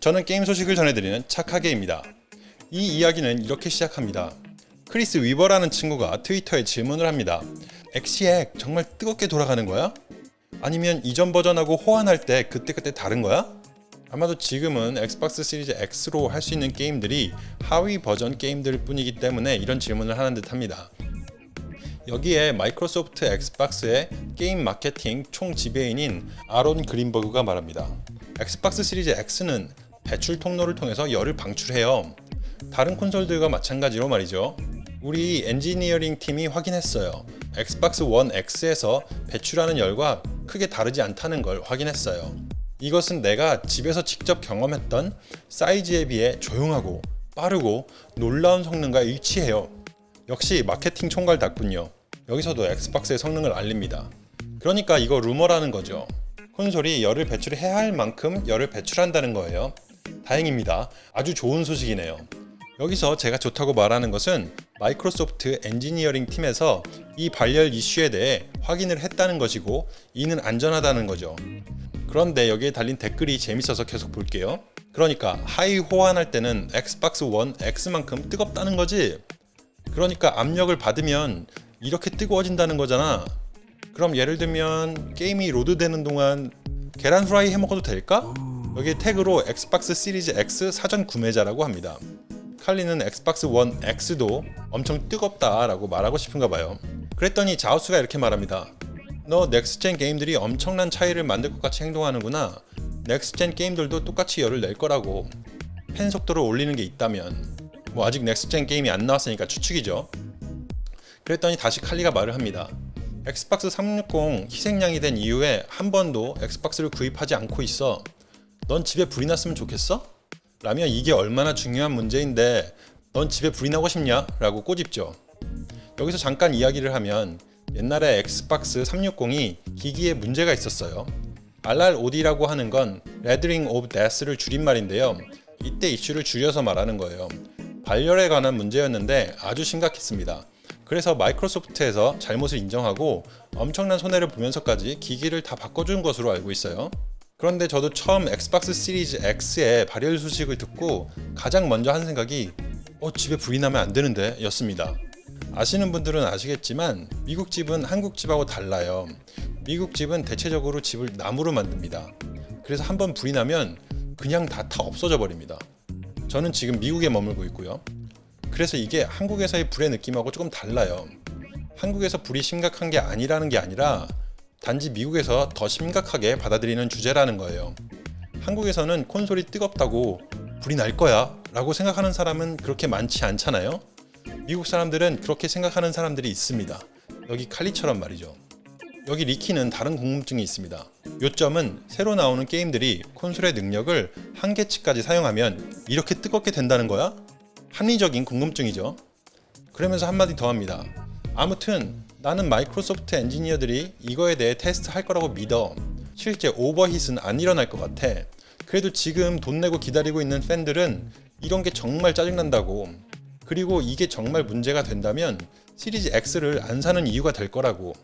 저는 게임 소식을 전해드리는 착하게입니다. 이 이야기는 이렇게 시작합니다. 크리스 위버라는 친구가 트위터에 질문을 합니다. 엑시엑 정말 뜨겁게 돌아가는 거야? 아니면 이전 버전하고 호환할 때 그때그때 다른 거야? 아마도 지금은 엑스박스 시리즈 X로 할 수 있는 게임들이 하위 버전 게임들 뿐이기 때문에 이런 질문을 하는 듯 합니다. 여기에 마이크로소프트 엑스박스의 게임 마케팅 총 지배인인 아론 그린버그가 말합니다. 엑스박스 시리즈 X는 배출 통로를 통해서 열을 방출해요. 다른 콘솔들과 마찬가지로 말이죠. 우리 엔지니어링 팀이 확인했어요. 엑스박스 원 X에서 배출하는 열과 크게 다르지 않다는 걸 확인했어요. 이것은 내가 집에서 직접 경험했던 사이즈에 비해 조용하고 빠르고 놀라운 성능과 일치해요. 역시 마케팅 총괄답군요. 여기서도 엑스박스의 성능을 알립니다. 그러니까 이거 루머라는 거죠. 콘솔이 열을 배출해야 할 만큼 열을 배출한다는 거예요. 다행입니다. 아주 좋은 소식이네요. 여기서 제가 좋다고 말하는 것은 마이크로소프트 엔지니어링 팀에서 이 발열 이슈에 대해 확인을 했다는 것이고 이는 안전하다는 거죠. 그런데 여기에 달린 댓글이 재밌어서 계속 볼게요. 그러니까 하위 호환할 때는 엑스박스 원 X만큼 뜨겁다는 거지? 그러니까 압력을 받으면 이렇게 뜨거워진다는 거잖아. 그럼 예를 들면 게임이 로드되는 동안 계란 후라이 해 먹어도 될까? 여기 태그로 엑스박스 시리즈 X 사전 구매자라고 합니다. 칼리는 엑스박스 원 X도 엄청 뜨겁다 라고 말하고 싶은가 봐요. 그랬더니 자우스가 이렇게 말합니다. 너 next-gen 게임들이 엄청난 차이를 만들 것 같이 행동하는구나. next-gen 게임들도 똑같이 열을 낼 거라고. 팬 속도를 올리는 게 있다면 뭐 아직 next-gen 게임이 안 나왔으니까 추측이죠. 그랬더니 다시 칼리가 말을 합니다. 엑스박스 360 희생양이 된 이후에 한 번도 엑스박스를 구입하지 않고 있어. 넌 집에 불이 났으면 좋겠어? 라면 이게 얼마나 중요한 문제인데 넌 집에 불이 나고 싶냐? 라고 꼬집죠. 여기서 잠깐 이야기를 하면 옛날에 엑스박스 360이 기기에 문제가 있었어요. RROD라고 하는 건 Rendering of Death를 줄임말인데요. 이때 이슈를 줄여서 말하는 거예요. 발열에 관한 문제였는데 아주 심각했습니다. 그래서 마이크로소프트에서 잘못을 인정하고 엄청난 손해를 보면서까지 기기를 다 바꿔준 것으로 알고 있어요. 그런데 저도 처음 엑스박스 시리즈 X의 발열 소식을 듣고 가장 먼저 한 생각이 어 집에 나면 안 되는데 였습니다. 아시는 분들은 아시겠지만 미국 집은 한국 집하고 달라요. 미국 집은 대체적으로 집을 나무로 만듭니다. 그래서 한번 나면 그냥 다 타 없어져 버립니다. 저는 지금 미국에 머물고 있고요. 그래서 이게 한국에서의 불의 느낌하고 조금 달라요. 한국에서 불이 심각한 게 아니라는 게 아니라 단지 미국에서 더 심각하게 받아들이는 주제라는 거예요. 한국에서는 콘솔이 뜨겁다고 불이 날 거야 라고 생각하는 사람은 그렇게 많지 않잖아요. 미국 사람들은 그렇게 생각하는 사람들이 있습니다. 여기 칼리처럼 말이죠. 여기 리키는 다른 궁금증이 있습니다. 요점은 새로 나오는 게임들이 콘솔의 능력을 한계치까지 사용하면 이렇게 뜨겁게 된다는 거야? 합리적인 궁금증이죠. 그러면서 한마디 더 합니다. 아무튼 나는 마이크로소프트 엔지니어들이 이거에 대해 테스트 할 거라고 믿어. 실제 오버힛은 안 일어날 것 같아. 그래도 지금 돈 내고 기다리고 있는 팬들은 이런 게 정말 짜증난다고. 그리고 이게 정말 문제가 된다면 시리즈 X를 안 사는 이유가 될 거라고.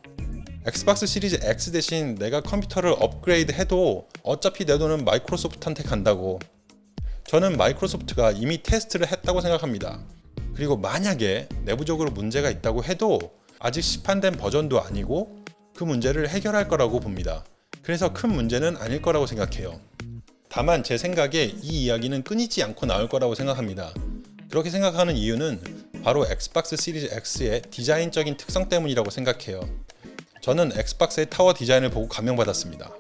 엑스박스 시리즈 X 대신 내가 컴퓨터를 업그레이드 해도 어차피 내 돈은 마이크로소프트한테 간다고. 저는 마이크로소프트가 이미 테스트를 했다고 생각합니다. 그리고 만약에 내부적으로 문제가 있다고 해도 아직 시판된 버전도 아니고 그 문제를 해결할 거라고 봅니다. 그래서 큰 문제는 아닐 거라고 생각해요. 다만 제 생각에 이 이야기는 끊이지 않고 나올 거라고 생각합니다. 그렇게 생각하는 이유는 바로 엑스박스 시리즈 X의 디자인적인 특성 때문이라고 생각해요. 저는 엑스박스의 타워 디자인을 보고 감명받았습니다.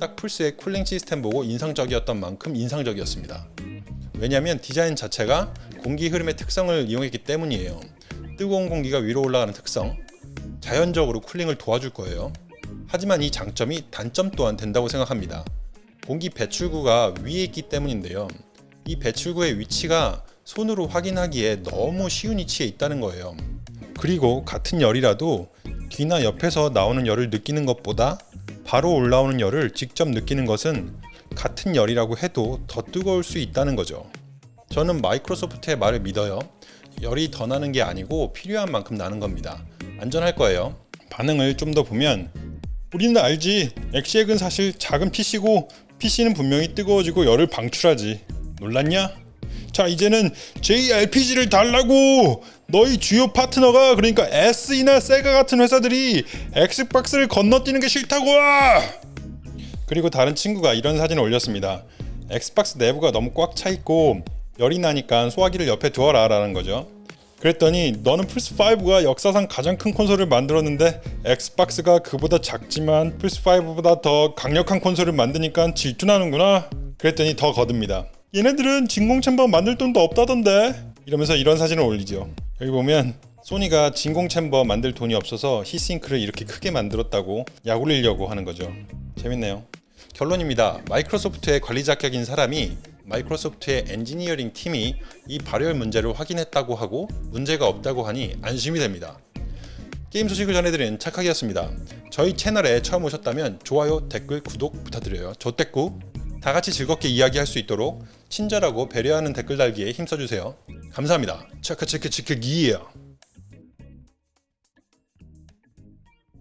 딱 플스의 cooling 시스템 보고 인상적이었던 만큼 인상적이었습니다. 왜냐하면 디자인 자체가 공기 흐름의 특성을 이용했기 때문이에요. 뜨거운 공기가 위로 올라가는 특성, 자연적으로 cooling을 도와줄 거예요. 하지만 이 장점이 단점 또한 된다고 생각합니다. 공기 배출구가 위에 있기 때문인데요. 이 배출구의 위치가 손으로 확인하기에 너무 쉬운 위치에 있다는 거예요. 그리고 같은 열이라도 귀나 옆에서 나오는 열을 느끼는 것보다 바로 올라오는 열을 직접 느끼는 것은 같은 열이라고 해도 더 뜨거울 수 있다는 거죠. 저는 마이크로소프트의 말을 믿어요. 열이 더 나는 게 아니고 필요한 만큼 나는 겁니다. 안전할 거예요. 반응을 좀 더 보면 우리는 알지. 엑시엑은 사실 작은 PC고 PC는 분명히 뜨거워지고 열을 방출하지. 놀랐냐? 자 이제는 JRPG를 달라고 너희 주요 파트너가 그러니까 SE나 세가 같은 회사들이 엑스박스를 건너뛰는 게 싫다고 그리고 다른 친구가 이런 사진을 올렸습니다 엑스박스 내부가 너무 꽉 차 있고 열이 나니까 소화기를 옆에 두어라 라는 거죠 그랬더니 너는 플스5가 역사상 가장 큰 콘솔을 만들었는데 엑스박스가 그보다 작지만 플스5보다 더 강력한 콘솔을 만드니까 질투나는구나. 그랬더니 더 거듭니다. 얘네들은 진공 챔버 만들 돈도 없다던데. 이러면서 이런 사진을 올리죠. 여기 보면 소니가 진공 챔버 만들 돈이 없어서 히싱크를 이렇게 크게 만들었다고 약 올리려고 하는 거죠. 재밌네요. 결론입니다. 마이크로소프트의 관리 자격인 사람이 마이크로소프트의 엔지니어링 팀이 이 발열 문제를 확인했다고 하고 문제가 없다고 하니 안심이 됩니다 게임 소식을 전해드린 착하기였습니다 저희 채널에 처음 오셨다면 좋아요, 댓글, 구독 부탁드려요 조댓구 다 같이 즐겁게 이야기할 수 있도록 친절하고 배려하는 댓글 달기에 힘써주세요. 감사합니다. 체크 체크 체크 기예요.